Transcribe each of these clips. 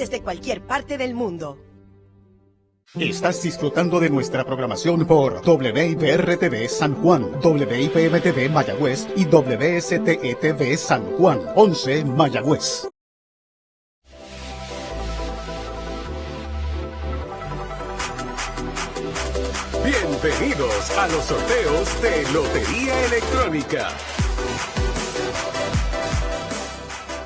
desde cualquier parte del mundo. Estás disfrutando de nuestra programación por WIPR-TV San Juan, WIPM-TV Mayagüez y WSTE-TV San Juan, 11 Mayagüez. Bienvenidos a los sorteos de Lotería Electrónica.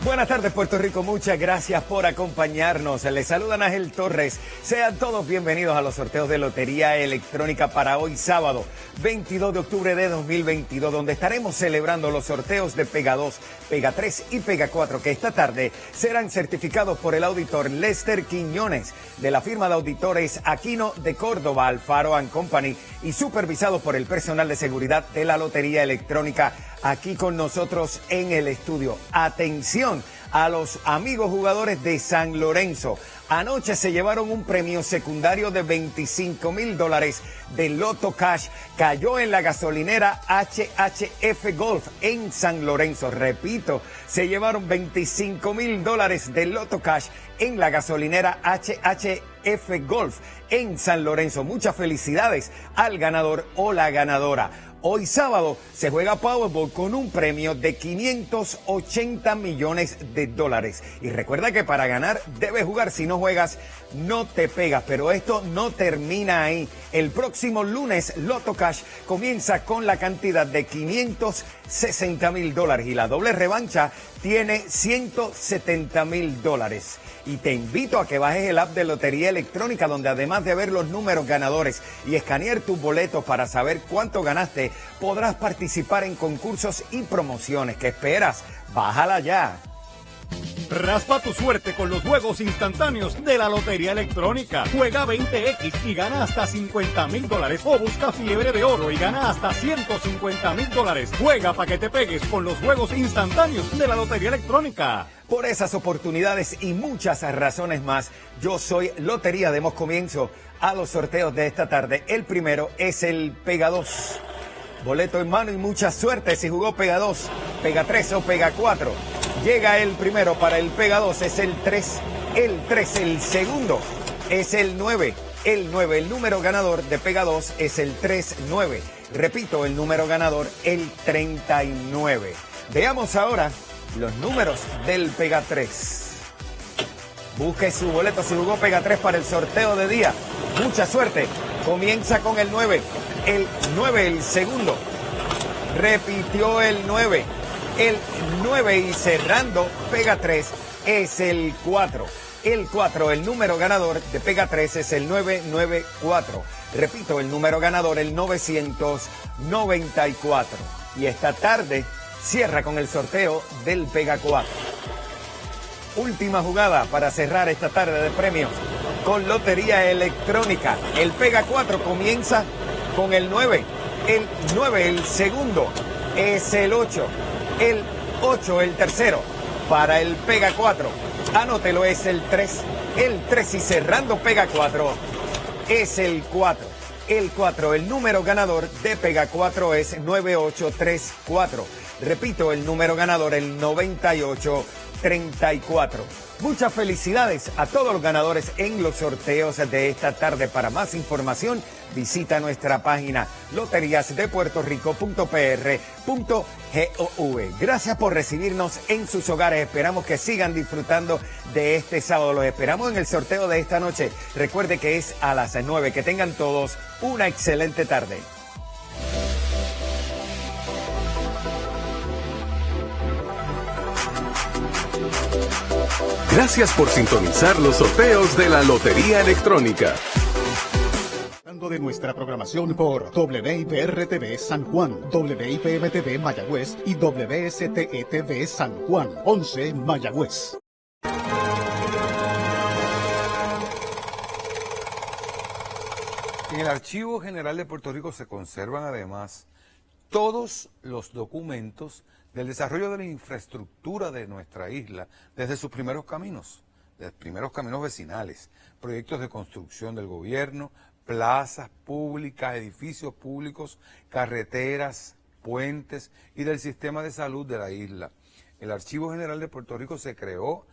Buenas tardes Puerto Rico, muchas gracias por acompañarnos. Les saluda Ángel Torres. Sean todos bienvenidos a los sorteos de Lotería Electrónica para hoy sábado 22 de octubre de 2022, donde estaremos celebrando los sorteos de Pega 2, Pega 3 y Pega 4, que esta tarde serán certificados por el auditor Lester Quiñones de la firma de auditores Aquino de Córdoba, Alfaro Company y supervisados por el personal de seguridad de la Lotería Electrónica aquí con nosotros en el estudio. Atención a los amigos jugadores de San Lorenzo. Anoche se llevaron un premio secundario de 25 mil dólares de Loto Cash. Cayó en la gasolinera HHF Golf en San Lorenzo. Repito, se llevaron 25 mil dólares de Loto Cash en la gasolinera HHF Golf en San Lorenzo. Muchas felicidades al ganador o la ganadora. Hoy sábado se juega Powerball con un premio de 580 millones de dólares. Y recuerda que para ganar debes jugar. Si no juegas, no te pegas. Pero esto no termina ahí. El próximo lunes, Loto Cash comienza con la cantidad de 560 mil dólares. Y la doble revancha tiene 170 mil dólares y te invito a que bajes el app de Lotería Electrónica donde además de ver los números ganadores y escanear tus boletos para saber cuánto ganaste, podrás participar en concursos y promociones. ¿Qué esperas? Bájala ya. Raspa tu suerte con los juegos instantáneos de la Lotería Electrónica. Juega 20X y gana hasta 50 mil dólares. O busca fiebre de oro y gana hasta 150 mil dólares. Juega para que te pegues con los juegos instantáneos de la Lotería Electrónica. Por esas oportunidades y muchas razones más, yo soy Lotería. Demos comienzo a los sorteos de esta tarde. El primero es el Pega 2. Boleto en mano y mucha suerte si jugó Pega 2, Pega 3 o Pega 4. Llega el primero para el Pega 2, es el 3, el 3, el segundo es el 9, el 9, el número ganador de Pega 2 es el 3-9. Repito, el número ganador, el 39. Veamos ahora los números del Pega 3. Busque su boleto si jugó Pega 3 para el sorteo de día. Mucha suerte. Comienza con el 9. El 9, el segundo. Repitió el 9. El 9 y cerrando Pega 3 es el 4. El 4, el número ganador de Pega 3 es el 994. Repito, el número ganador, el 994. Y esta tarde cierra con el sorteo del Pega 4. Última jugada para cerrar esta tarde de premios con Lotería Electrónica. El Pega 4 comienza con el 9. El 9, el segundo, es el 8. El 8, el tercero. Para el Pega 4, anótelo, es el 3. El 3 y cerrando Pega 4 es el 4. El 4, el número ganador de Pega 4 es 9834. Repito, el número ganador, el 9834. Muchas felicidades a todos los ganadores en los sorteos de esta tarde. Para más información, visita nuestra página loteriasdepuertorico.pr.gov. Gracias por recibirnos en sus hogares. Esperamos que sigan disfrutando de este sábado. Los esperamos en el sorteo de esta noche. Recuerde que es a las 9. Que tengan todos una excelente tarde. Gracias por sintonizar los sorteos de la Lotería Electrónica. De nuestra programación por WIPR-TV San Juan, WIPM-TV Mayagüez y WSTE-TV San Juan, 11 Mayagüez. En el Archivo General de Puerto Rico se conservan además todos los documentos del desarrollo de la infraestructura de nuestra isla desde sus primeros caminos, desde primeros caminos vecinales, proyectos de construcción del gobierno, plazas públicas, edificios públicos, carreteras, puentes y del sistema de salud de la isla. El Archivo General de Puerto Rico se creó